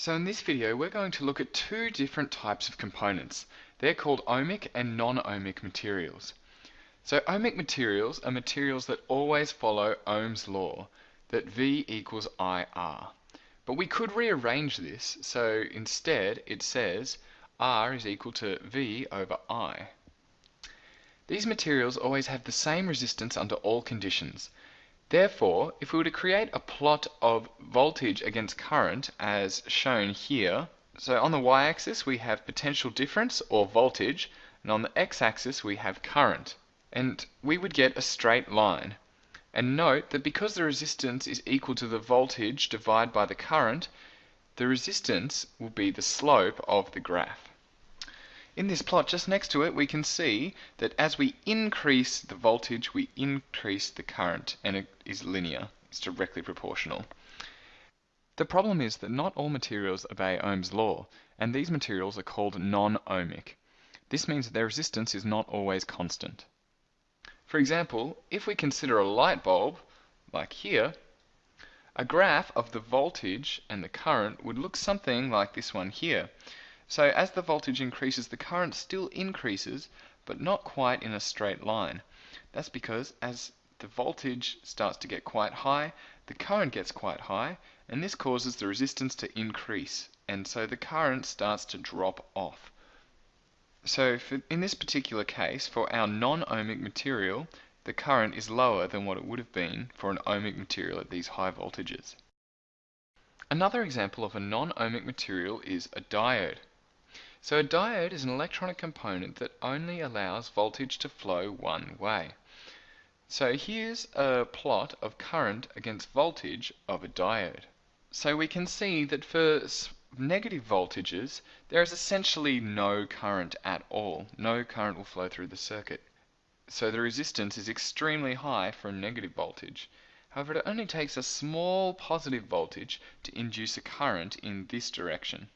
So in this video we're going to look at two different types of components. They're called ohmic and non-ohmic materials. So ohmic materials are materials that always follow Ohm's law, that V equals IR. But we could rearrange this, so instead it says R is equal to V over I. These materials always have the same resistance under all conditions. Therefore, if we were to create a plot of voltage against current as shown here, so on the y-axis we have potential difference or voltage, and on the x-axis we have current, and we would get a straight line. And note that because the resistance is equal to the voltage divided by the current, the resistance will be the slope of the graph. In this plot just next to it we can see that as we increase the voltage we increase the current and it is linear, it's directly proportional. The problem is that not all materials obey Ohm's law and these materials are called non-ohmic. This means that their resistance is not always constant. For example, if we consider a light bulb, like here, a graph of the voltage and the current would look something like this one here. So as the voltage increases, the current still increases, but not quite in a straight line. That's because as the voltage starts to get quite high, the current gets quite high, and this causes the resistance to increase, and so the current starts to drop off. So for, in this particular case, for our non-ohmic material, the current is lower than what it would have been for an ohmic material at these high voltages. Another example of a non-ohmic material is a diode. So a diode is an electronic component that only allows voltage to flow one way. So here's a plot of current against voltage of a diode. So we can see that for negative voltages, there is essentially no current at all. No current will flow through the circuit. So the resistance is extremely high for a negative voltage. However, it only takes a small positive voltage to induce a current in this direction.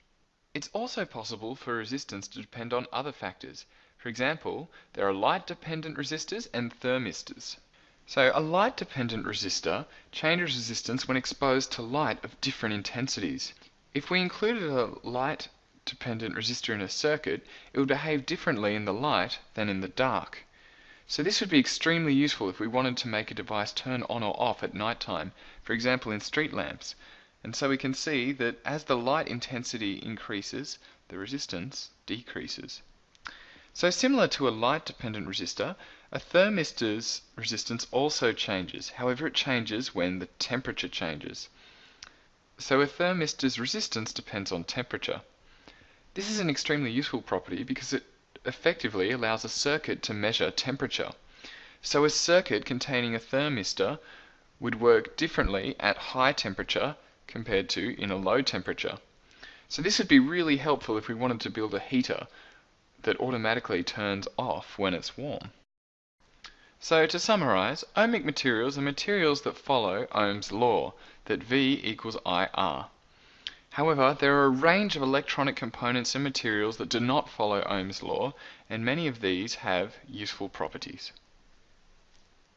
It's also possible for resistance to depend on other factors. For example, there are light-dependent resistors and thermistors. So a light-dependent resistor changes resistance when exposed to light of different intensities. If we included a light-dependent resistor in a circuit, it would behave differently in the light than in the dark. So this would be extremely useful if we wanted to make a device turn on or off at night time, for example in street lamps. And so we can see that as the light intensity increases, the resistance decreases. So similar to a light-dependent resistor, a thermistor's resistance also changes. However, it changes when the temperature changes. So a thermistor's resistance depends on temperature. This is an extremely useful property because it effectively allows a circuit to measure temperature. So a circuit containing a thermistor would work differently at high temperature compared to in a low temperature. So this would be really helpful if we wanted to build a heater that automatically turns off when it's warm. So to summarize, ohmic materials are materials that follow Ohm's law, that V equals IR. However, there are a range of electronic components and materials that do not follow Ohm's law, and many of these have useful properties.